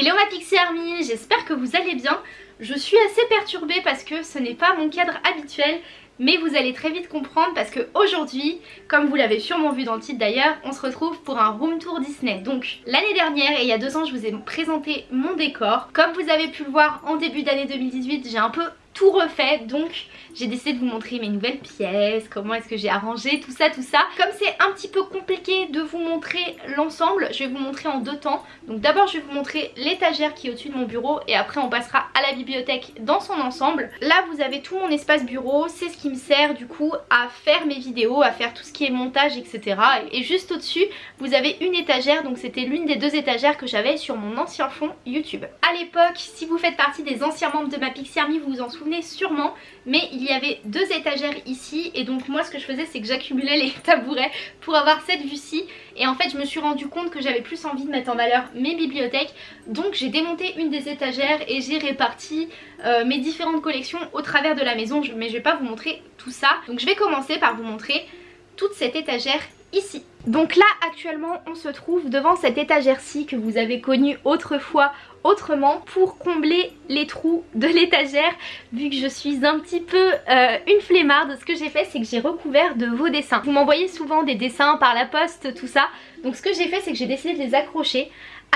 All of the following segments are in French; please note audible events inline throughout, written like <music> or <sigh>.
Hello ma Pixie Army, j'espère que vous allez bien. Je suis assez perturbée parce que ce n'est pas mon cadre habituel mais vous allez très vite comprendre parce que aujourd'hui, comme vous l'avez sûrement vu dans le titre d'ailleurs, on se retrouve pour un room tour Disney. Donc l'année dernière et il y a deux ans je vous ai présenté mon décor. Comme vous avez pu le voir en début d'année 2018, j'ai un peu tout refait donc j'ai décidé de vous montrer mes nouvelles pièces, comment est-ce que j'ai arrangé, tout ça, tout ça. Comme c'est un petit peu compliqué de vous montrer l'ensemble, je vais vous montrer en deux temps. Donc d'abord je vais vous montrer l'étagère qui est au-dessus de mon bureau et après on passera à la bibliothèque dans son ensemble. Là vous avez tout mon espace bureau, c'est ce qui me sert du coup à faire mes vidéos, à faire tout ce qui est montage etc. Et juste au-dessus vous avez une étagère, donc c'était l'une des deux étagères que j'avais sur mon ancien fond YouTube. À l'époque, si vous faites partie des anciens membres de ma Pixie Army, vous vous en souvenez sûrement, mais il y avait deux étagères ici et donc moi ce que je faisais c'est que j'accumulais <laughs> les tabourets pour avoir cette vue-ci. Et en fait je me suis rendu compte que j'avais plus envie de mettre en valeur mes bibliothèques. Donc j'ai démonté une des étagères et j'ai réparti euh, mes différentes collections au travers de la maison. Mais je vais pas vous montrer tout ça. Donc je vais commencer par vous montrer toute cette étagère ici. Donc là actuellement on se trouve devant cette étagère-ci que vous avez connue autrefois autrement pour combler les trous de l'étagère vu que je suis un petit peu euh, une flemmarde. Ce que j'ai fait c'est que j'ai recouvert de vos dessins. Vous m'envoyez souvent des dessins par la poste tout ça donc ce que j'ai fait c'est que j'ai décidé de les accrocher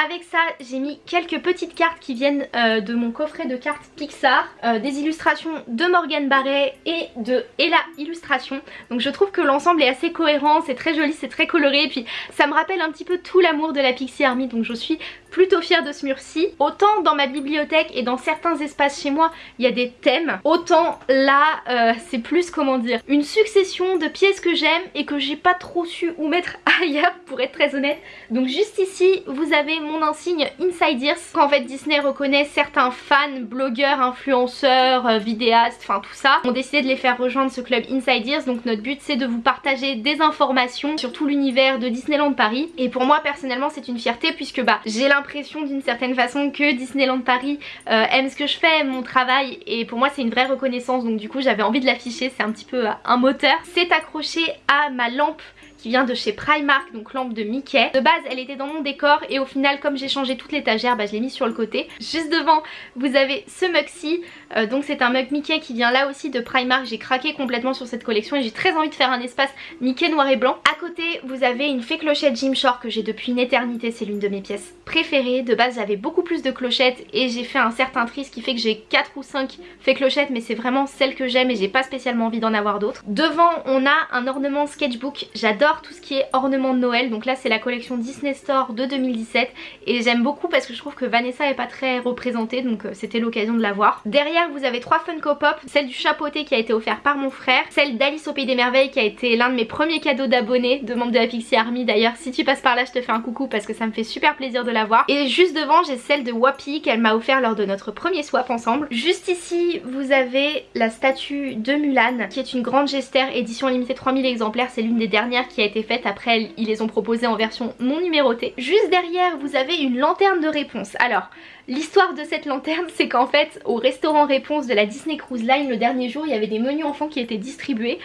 avec ça, j'ai mis quelques petites cartes qui viennent euh, de mon coffret de cartes Pixar, euh, des illustrations de Morgan Barret et de Ella Illustration. Donc je trouve que l'ensemble est assez cohérent, c'est très joli, c'est très coloré, et puis ça me rappelle un petit peu tout l'amour de la Pixie Army, donc je suis plutôt fière de ce mur-ci. Autant dans ma bibliothèque et dans certains espaces chez moi, il y a des thèmes, autant là, euh, c'est plus, comment dire, une succession de pièces que j'aime et que j'ai pas trop su où mettre <laughs> ailleurs, pour être très honnête. Donc juste ici, vous avez mon insigne Inside Ears. En fait Disney reconnaît certains fans, blogueurs, influenceurs, euh, vidéastes, enfin tout ça, ont décidé de les faire rejoindre ce club Inside. Donc notre but c'est de vous partager des informations sur tout l'univers de Disneyland Paris. Et pour moi personnellement c'est une fierté puisque bah j'ai l'impression d'une certaine façon que Disneyland Paris euh, aime ce que je fais, mon travail et pour moi c'est une vraie reconnaissance donc du coup j'avais envie de l'afficher, c'est un petit peu euh, un moteur. C'est accroché à ma lampe qui vient de chez Primark, donc lampe de Mickey. De base elle était dans mon décor et au final comme j'ai changé toute l'étagère, bah, je l'ai mis sur le côté. Juste devant vous avez ce mug-ci, euh, donc c'est un mug Mickey qui vient là aussi de Primark. J'ai craqué complètement sur cette collection et j'ai très envie de faire un espace Mickey noir et blanc. À côté vous avez une fée clochette Jim Shore que j'ai depuis une éternité, c'est l'une de mes pièces préférées. De base j'avais beaucoup plus de clochettes et j'ai fait un certain tri ce qui fait que j'ai 4 ou 5 fées clochettes mais c'est vraiment celle que j'aime et j'ai pas spécialement envie d'en avoir d'autres. Devant on a un ornement sketchbook, j'adore tout ce qui est ornement de Noël. Donc là c'est la collection Disney Store de 2017 et j'aime beaucoup parce que je trouve que Vanessa est pas très représentée donc euh, c'était l'occasion de la voir. Derrière vous avez trois Funko Pop, celle du chapeauté qui a été offert par mon frère, celle d'Alice au Pays des Merveilles qui a été l'un de mes premiers cadeaux d'abonnés, de membres de la Pixie Army d'ailleurs. Si tu passes par là je te fais un coucou parce que ça me fait super plaisir de la voir. Et juste devant j'ai celle de Wapi qu'elle m'a offert lors de notre premier swap ensemble. Juste ici vous avez la statue de Mulan qui est une grande gestère édition limitée 3000 exemplaires. C'est l'une des dernières qui a été faite après ils les ont proposés en version non numérotée. Juste derrière vous avez une lanterne de réponse. Alors l'histoire de cette lanterne c'est qu'en fait au restaurant réponse de la Disney Cruise Line le dernier jour il y avait des menus enfants qui étaient distribués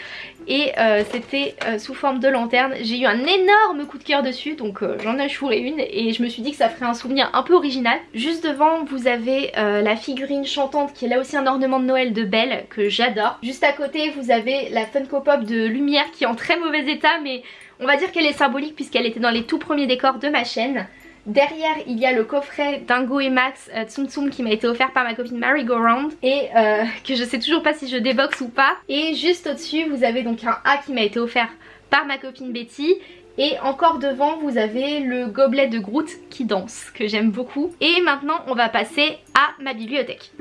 et euh, c'était euh, sous forme de lanterne. J'ai eu un énorme coup de cœur dessus donc euh, j'en ai chouré une et je me suis dit que ça ferait un souvenir un peu original. Juste devant vous avez la figurine chantante qui est là aussi un ornement de Noël de Belle que j'adore. Juste à côté vous avez la Funko Pop de Lumière qui est en très mauvais état mais on va dire qu'elle est symbolique puisqu'elle était dans les tout premiers décors de ma chaîne. Derrière il y a le coffret Dingo et Max euh, Tsum Tsum qui m'a été offert par ma copine Mary Go et euh, que je sais toujours pas si je déboxe ou pas. Et juste au dessus vous avez donc un A qui m'a été offert par ma copine Betty et encore devant vous avez le gobelet de Groot qui danse que j'aime beaucoup. Et maintenant on va passer à ma bibliothèque.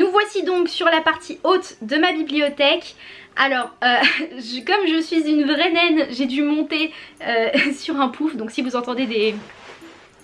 Nous voici donc sur la partie haute de ma bibliothèque. Alors, euh, <laughs> comme je suis une vraie naine, j'ai dû monter euh, <laughs> sur un pouf, donc si vous entendez des...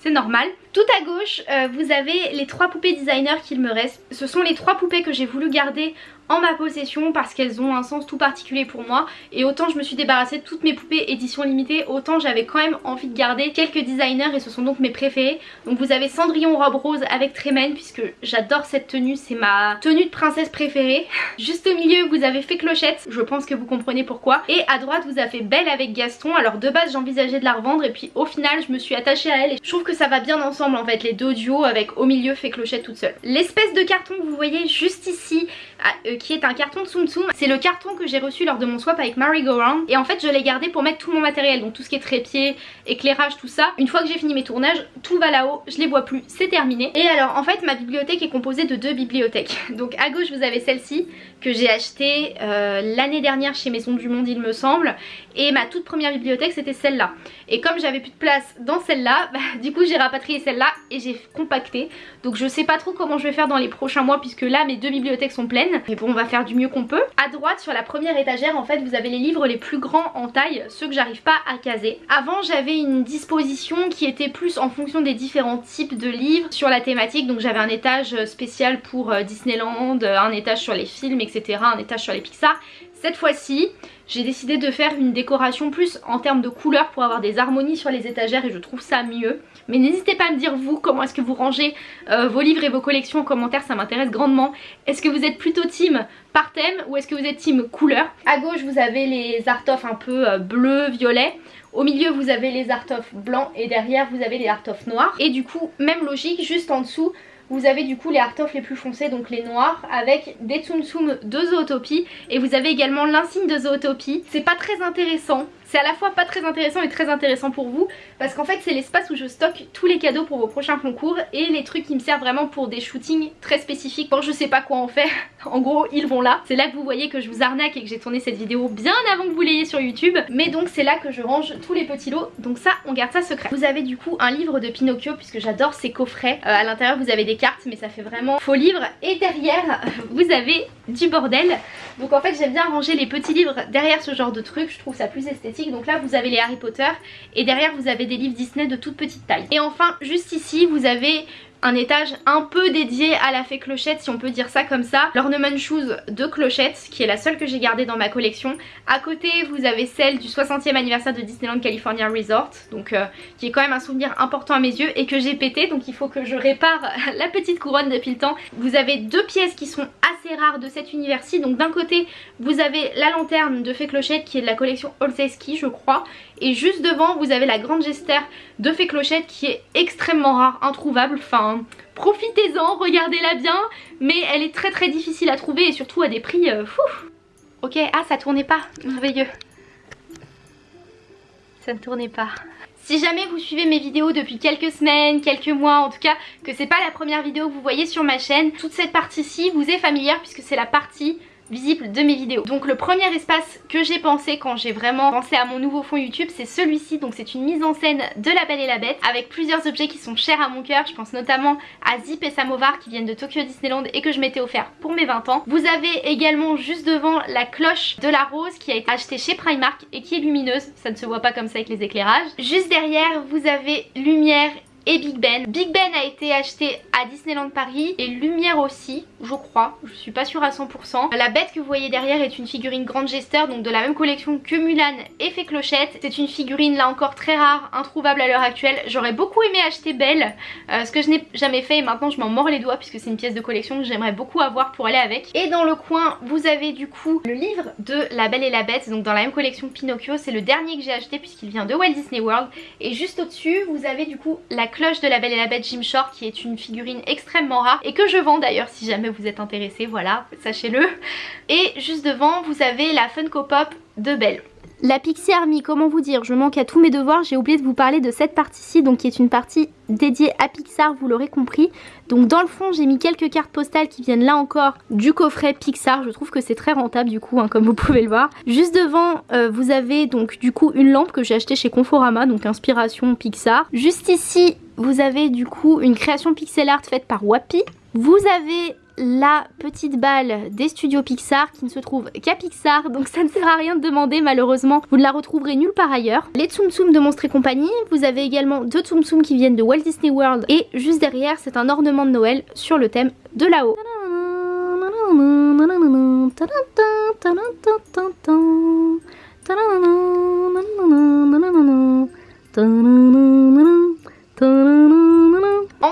c'est normal. Tout à gauche, euh, vous avez les trois poupées designer qu'il me reste. Ce sont les trois poupées que j'ai voulu garder en ma possession parce qu'elles ont un sens tout particulier pour moi. Et autant je me suis débarrassée de toutes mes poupées édition limitée autant j'avais quand même envie de garder quelques designers et ce sont donc mes préférés. Donc vous avez Cendrillon robe rose avec Trémène puisque j'adore cette tenue c'est ma tenue de princesse préférée. <laughs> Juste au milieu vous avez fait Clochette je pense que vous comprenez pourquoi. Et à droite vous avez Belle avec Gaston. Alors de base j'envisageais de la revendre et puis au final je me suis attachée à elle et je trouve que ça va bien ensemble en fait les deux duos avec au milieu fait Clochette toute seule. L'espèce de carton que vous voyez juste ici euh, qui est un carton Tsum Tsum. C'est le carton que j'ai reçu lors de mon swap avec Marie Go et en fait je l'ai gardé pour mettre tout mon matériel donc tout ce qui est trépied, éclairage, tout ça. Une fois que j'ai fini mes tournages, tout va là-haut, je les vois plus, c'est terminé. Et alors en fait ma bibliothèque est composée de deux bibliothèques. <laughs> Donc à gauche vous avez celle-ci que j'ai achetée euh, l'année dernière chez Maison du Monde il me semble et ma toute première bibliothèque c'était celle-là. Et comme j'avais plus de place dans celle-là, <laughs> bah, du coup j'ai rapatrié celle-là et j'ai compacté. Donc je sais pas trop comment je vais faire dans les prochains mois puisque là mes deux bibliothèques sont pleines. Mais on va faire du mieux qu'on peut. À droite sur la première étagère en fait vous avez les livres les plus grands en taille, ceux que j'arrive pas à caser. Avant j'avais une disposition qui était plus en fonction des différents types de livres sur la thématique. Donc j'avais un étage spécial pour euh, Disneyland, un étage sur les films etc, un étage sur les Pixar. Cette fois-ci, j'ai décidé de faire une décoration plus en termes de couleurs pour avoir des harmonies sur les étagères et je trouve ça mieux. Mais n'hésitez pas à me dire vous comment est-ce que vous rangez euh, vos livres et vos collections en commentaire, ça m'intéresse grandement. Est-ce que vous êtes plutôt team par thème ou est-ce que vous êtes team couleur? À gauche vous avez les art un peu euh, bleu, violet. Au milieu vous avez les art blancs et derrière vous avez les art noirs. Et du coup même logique juste en dessous vous avez du coup les art of les plus foncés, donc les noirs, avec des Tsum Tsum de Zootopie. Et vous avez également l'insigne de Zootopie. C'est pas très intéressant, c'est à la fois pas très intéressant et très intéressant pour vous parce qu'en fait c'est l'espace où je stocke tous les cadeaux pour vos prochains concours et les trucs qui me servent vraiment pour des shootings très spécifiques quand je sais pas quoi en faire. <laughs> en gros ils vont là. C'est là que vous voyez que je vous arnaque et que j'ai tourné cette vidéo bien avant que vous l'ayez sur YouTube. Mais donc c'est là que je range tous les petits lots. Donc ça on garde ça secret. Vous avez du coup un livre de Pinocchio puisque j'adore ces coffrets. Euh, à l'intérieur vous avez des cartes mais ça fait vraiment faux livre. Et derrière <laughs> vous avez du bordel. Donc en fait j'aime bien ranger les petits livres derrière ce genre de trucs. Je trouve ça plus esthétique donc là vous avez les Harry Potter et derrière vous avez des livres Disney de toute petite taille. Et enfin juste ici vous avez un étage un peu dédié à la fée clochette si on peut dire ça comme ça. L'ornement shoes de clochette qui est la seule que j'ai gardée dans ma collection. À côté vous avez celle du 60e anniversaire de Disneyland California Resort donc euh, qui est quand même un souvenir important à mes yeux et que j'ai pété donc il faut que je répare <laughs> la petite couronne depuis le temps. Vous avez deux pièces qui sont assez rares de cet univers-ci donc d'un côté vous avez la lanterne de fée clochette qui est de la collection Olseski je crois et juste devant vous avez la grande gestère de fée clochette qui est extrêmement rare, introuvable, enfin profitez-en, regardez-la bien mais elle est très très difficile à trouver et surtout à des prix euh, fou. Ok, ah ça tournait pas, merveilleux. Ça ne tournait pas. Si jamais vous suivez mes vidéos depuis quelques semaines, quelques mois en tout cas, que c'est pas la première vidéo que vous voyez sur ma chaîne, toute cette partie-ci vous est familière puisque c'est la partie visible de mes vidéos. Donc le premier espace que j'ai pensé quand j'ai vraiment pensé à mon nouveau fond YouTube c'est celui-ci donc c'est une mise en scène de La Belle et la Bête avec plusieurs objets qui sont chers à mon cœur. Je pense notamment à Zip et Samovar qui viennent de Tokyo Disneyland et que je m'étais offert pour mes 20 ans. Vous avez également juste devant la cloche de la rose qui a été achetée chez Primark et qui est lumineuse. Ça ne se voit pas comme ça avec les éclairages. Juste derrière vous avez lumière et Big Ben. Big Ben a été acheté à Disneyland Paris et Lumière aussi, je crois, je suis pas sûre à 100%. La bête que vous voyez derrière est une figurine grande gesteur, donc de la même collection que Mulan et Fée Clochette. C'est une figurine là encore très rare, introuvable à l'heure actuelle. J'aurais beaucoup aimé acheter Belle, euh, ce que je n'ai jamais fait et maintenant je m'en mords les doigts puisque c'est une pièce de collection que j'aimerais beaucoup avoir pour aller avec. Et dans le coin, vous avez du coup le livre de La Belle et la Bête, donc dans la même collection Pinocchio. C'est le dernier que j'ai acheté puisqu'il vient de Walt Disney World. Et juste au-dessus, vous avez du coup la cloche de la Belle et la Bête Jim Shore qui est une figurine extrêmement rare et que je vends d'ailleurs si jamais vous êtes intéressé, voilà, sachez-le. Et juste devant, vous avez la Funko Pop de Belle. La Pixie Army, comment vous dire, je manque à tous mes devoirs, j'ai oublié de vous parler de cette partie-ci, donc qui est une partie dédiée à Pixar, vous l'aurez compris. Donc dans le fond, j'ai mis quelques cartes postales qui viennent là encore du coffret Pixar, je trouve que c'est très rentable du coup, hein, comme vous pouvez le voir. Juste devant, euh, vous avez donc du coup une lampe que j'ai achetée chez Conforama, donc inspiration Pixar. Juste ici, vous avez du coup une création pixel art faite par Wapi. Vous avez la petite balle des studios Pixar qui ne se trouve qu'à Pixar, donc ça ne sert à rien de demander malheureusement, vous ne la retrouverez nulle part ailleurs. Les Tsum Tsum de Monstres et compagnie, vous avez également deux Tsum Tsum qui viennent de Walt Disney World et juste derrière c'est un ornement de Noël sur le thème de là-haut.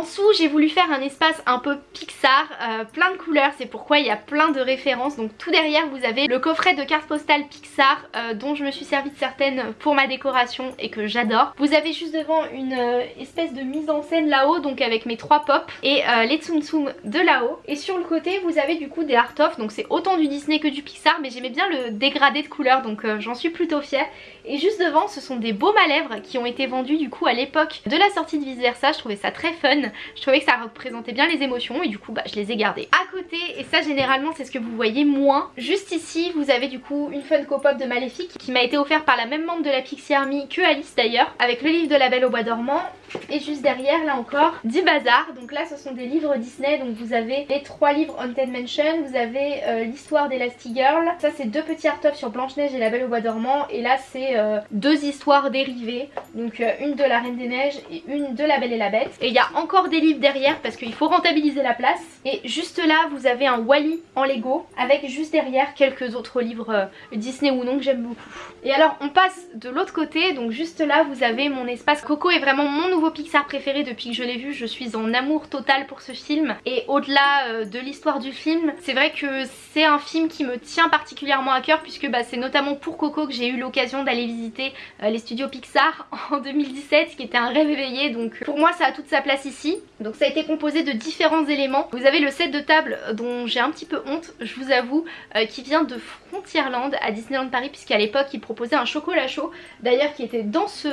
En dessous j'ai voulu faire un espace un peu Pixar, euh, plein de couleurs, c'est pourquoi il y a plein de références. Donc tout derrière vous avez le coffret de cartes postales Pixar euh, dont je me suis servi de certaines pour ma décoration et que j'adore. Vous avez juste devant une euh, espèce de mise en scène là-haut donc avec mes trois pops et les Tsum Tsum de là-haut. Et sur le côté vous avez du coup des art of donc c'est autant du Disney que du Pixar mais j'aimais bien le dégradé de couleurs donc j'en suis plutôt fière. Et juste devant ce sont des baumes à lèvres qui ont été vendus du coup à l'époque de la sortie de Vice Versa, je trouvais ça très fun je trouvais que ça représentait bien les émotions et du coup bah, je les ai gardés. À côté, et ça généralement c'est ce que vous voyez moins, juste ici vous avez du coup une Funko Pop de Maléfique qui m'a été offerte par la même membre de la Pixie Army que Alice d'ailleurs, avec le livre de la Belle au Bois dormant et juste derrière là encore 10 bazar donc là ce sont des livres Disney. Donc vous avez les trois livres Haunted Mansion vous avez euh, l'histoire d'Elastigirl ça c'est deux petits art sur Blanche-Neige et la Belle au Bois dormant. Et là c'est euh, deux histoires dérivées. Donc euh, une de la Reine des Neiges et une de la Belle et la Bête. Et il y a encore des livres derrière parce qu'il faut rentabiliser la place. Et juste là vous avez un Wally en Lego avec juste derrière quelques autres livres Disney ou non que j'aime beaucoup. Et alors on passe de l'autre côté. Donc juste là vous avez mon espace Coco est vraiment mon nouveau Pixar préféré depuis que je l'ai vu, je suis en amour total pour ce film et au-delà euh, de l'histoire du film, c'est vrai que c'est un film qui me tient particulièrement à cœur puisque bah, c'est notamment pour Coco que j'ai eu l'occasion d'aller visiter euh, les studios Pixar <laughs> en 2017 ce qui était un rêve éveillé donc pour moi ça a toute sa place ici. Donc ça a été composé de différents éléments. Vous avez le set de table dont j'ai un petit peu honte, je vous avoue, euh, qui vient de Frontierland à Disneyland Paris puisqu'à l'époque il proposait un chocolat chaud d'ailleurs qui était dans ce,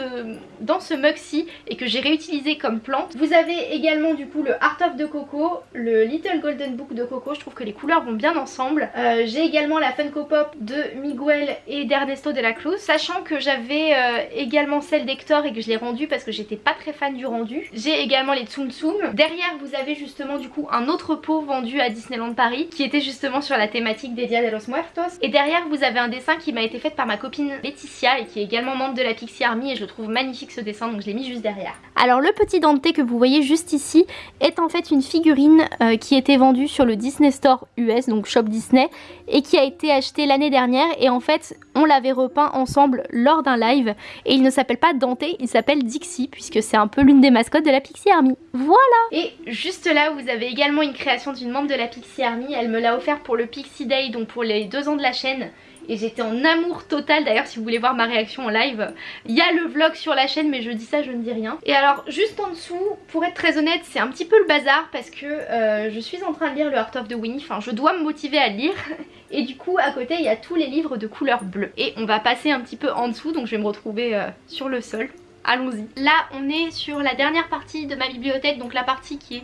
dans ce mug-ci et que j'ai réutilisé comme plante. Vous avez également du coup le Art of de Coco, le Little Golden Book de Coco, je trouve que les couleurs vont bien ensemble. Euh, j'ai également la Funko Pop de Miguel et d'Ernesto de la Cruz, sachant que j'avais euh, également celle d'Hector et que je l'ai rendue parce que j'étais pas très fan du rendu. J'ai également les Tsum Tsum. Derrière vous avez justement du coup un autre pot vendu à Disneyland Paris qui était justement sur la thématique des Dia de los Muertos. Et derrière vous avez un dessin qui m'a été fait par ma copine Laetitia et qui est également membre de la Pixie Army et je trouve magnifique ce dessin donc je l'ai mis juste derrière. Alors le petit Dante que vous voyez juste ici est en fait une figurine euh, qui était vendue sur le Disney Store US, donc Shop Disney, et qui a été achetée l'année dernière. Et en fait on l'avait repeint ensemble lors d'un live. Et il ne s'appelle pas Dante, il s'appelle Dixie puisque c'est un peu l'une des mascottes de la Pixie Army. Voilà. Et juste là vous avez également une création d'une membre de la Pixie Army, elle me l'a offert pour le Pixie Day, donc pour les deux ans de la chaîne et j'étais en amour total. D'ailleurs si vous voulez voir ma réaction en live il y a le vlog sur la chaîne mais je dis ça je ne dis rien. Et alors juste en dessous pour être très honnête c'est un petit peu le bazar parce que euh, je suis en train de lire le Heart of the Winnie enfin je dois me motiver à lire. <laughs> Et du coup à côté il y a tous les livres de couleur bleue. Et on va passer un petit peu en dessous donc je vais me retrouver euh, sur le sol. Allons-y. Là on est sur la dernière partie de ma bibliothèque donc la partie qui est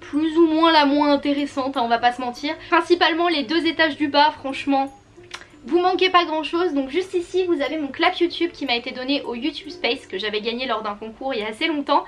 plus ou moins la moins intéressante, hein, on va pas se mentir. Principalement les deux étages du bas, franchement, vous manquez pas grand chose, donc juste ici vous avez mon clap YouTube qui m'a été donné au YouTube Space que j'avais gagné lors d'un concours il y a assez longtemps.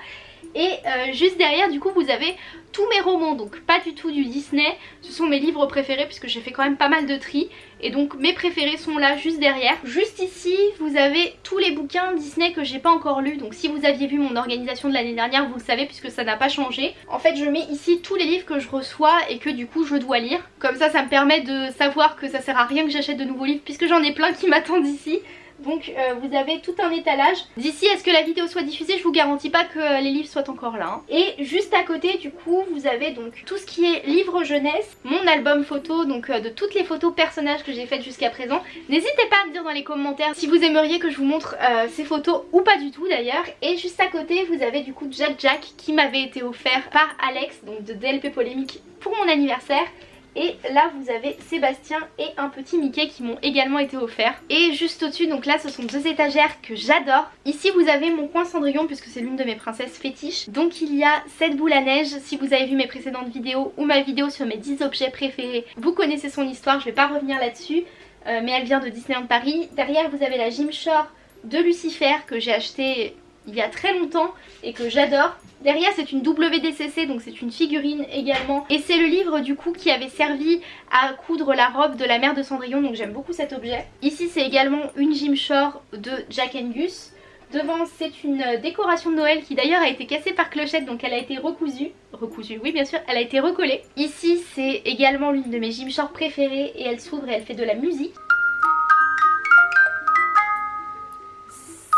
Et euh, juste derrière du coup vous avez tous mes romans, donc pas du tout du Disney, ce sont mes livres préférés puisque j'ai fait quand même pas mal de tri et donc mes préférés sont là juste derrière. Juste ici vous avez tous les bouquins Disney que j'ai pas encore lus, donc si vous aviez vu mon organisation de l'année dernière vous le savez puisque ça n'a pas changé. En fait je mets ici tous les livres que je reçois et que du coup je dois lire, comme ça ça me permet de savoir que ça sert à rien que j'achète de nouveaux livres puisque j'en ai plein qui m'attendent ici. Donc euh, vous avez tout un étalage. D'ici à ce que la vidéo soit diffusée, je vous garantis pas que euh, les livres soient encore là. Hein. Et juste à côté du coup, vous avez donc tout ce qui est livre jeunesse, mon album photo, donc euh, de toutes les photos personnages que j'ai faites jusqu'à présent. N'hésitez pas à me dire dans les commentaires si vous aimeriez que je vous montre ces photos ou pas du tout d'ailleurs. Et juste à côté, vous avez du coup Jack Jack qui m'avait été offert par Alex, donc de DLP Polémique pour mon anniversaire. Et là vous avez Sébastien et un petit Mickey qui m'ont également été offerts. Et juste au-dessus, donc là ce sont deux étagères que j'adore. Ici vous avez mon coin Cendrillon puisque c'est l'une de mes princesses fétiches. Donc il y a cette boule à neige. Si vous avez vu mes précédentes vidéos ou ma vidéo sur mes 10 objets préférés, vous connaissez son histoire, je vais pas revenir là-dessus. Euh, mais elle vient de Disneyland Paris. Derrière vous avez la Shore de Lucifer que j'ai acheté il y a très longtemps et que j'adore. Derrière c'est une WDCC donc c'est une figurine également et c'est le livre du coup qui avait servi à coudre la robe de la mère de Cendrillon donc j'aime beaucoup cet objet. Ici c'est également une Gymshore de Jack Angus. Devant c'est une décoration de Noël qui d'ailleurs a été cassée par Clochette donc elle a été recousue. Recousue oui bien sûr elle a été recollée. Ici c'est également l'une de mes Gymshore préférées et elle s'ouvre et elle fait de la musique.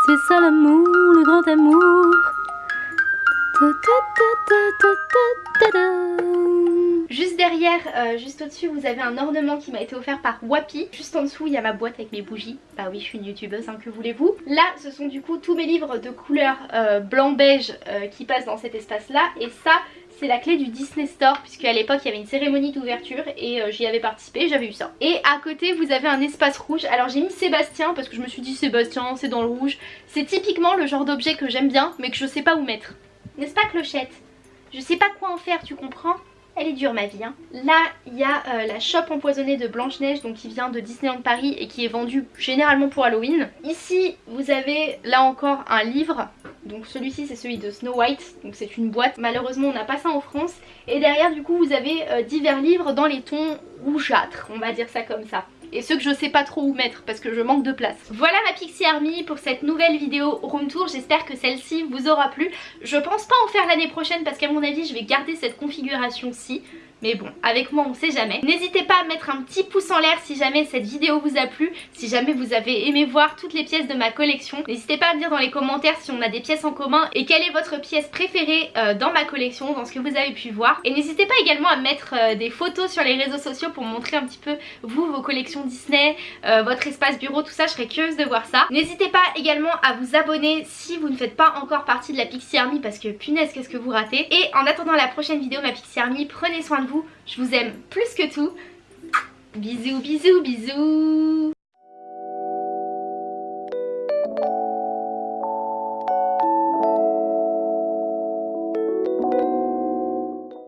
C'est ça l'amour, le grand amour Juste derrière, euh, juste au-dessus, vous avez un ornement qui m'a été offert par Wapi. Juste en dessous, il y a ma boîte avec mes bougies. Bah oui, je suis une youtubeuse, hein, que voulez-vous. Là, ce sont du coup tous mes livres de couleur euh, blanc-beige euh, qui passent dans cet espace-là. Et ça, c'est la clé du Disney Store puisque à l'époque il y avait une cérémonie d'ouverture et j'y avais participé, j'avais eu ça. Et à côté vous avez un espace rouge, alors j'ai mis Sébastien parce que je me suis dit Sébastien c'est dans le rouge. C'est typiquement le genre d'objet que j'aime bien mais que je sais pas où mettre. N'est-ce pas Clochette? Je sais pas quoi en faire, tu comprends? Elle est dure ma vie. Hein. Là, il y a euh, la chope empoisonnée de Blanche-Neige, donc qui vient de Disneyland Paris et qui est vendue généralement pour Halloween. Ici, vous avez là encore un livre. Donc celui-ci c'est celui de Snow White, donc c'est une boîte. Malheureusement on n'a pas ça en France. Et derrière du coup vous avez euh, divers livres dans les tons rougeâtres, on va dire ça comme ça et ceux que je sais pas trop où mettre parce que je manque de place. Voilà ma Pixie Army pour cette nouvelle vidéo room tour, j'espère que celle-ci vous aura plu. Je pense pas en faire l'année prochaine parce qu'à mon avis je vais garder cette configuration-ci. Mais bon, avec moi on sait jamais. N'hésitez pas à mettre un petit pouce en l'air si jamais cette vidéo vous a plu, si jamais vous avez aimé voir toutes les pièces de ma collection. N'hésitez pas à me dire dans les commentaires si on a des pièces en commun et quelle est votre pièce préférée euh, dans ma collection, dans ce que vous avez pu voir. Et n'hésitez pas également à mettre euh, des photos sur les réseaux sociaux pour montrer un petit peu vous, vos collections Disney, euh, votre espace bureau, tout ça, je serais curieuse de voir ça. N'hésitez pas également à vous abonner si vous ne faites pas encore partie de la Pixie Army parce que punaise qu'est-ce que vous ratez. Et en attendant la prochaine vidéo ma Pixie Army, prenez soin de je vous aime plus que tout. Bisous, bisous, bisous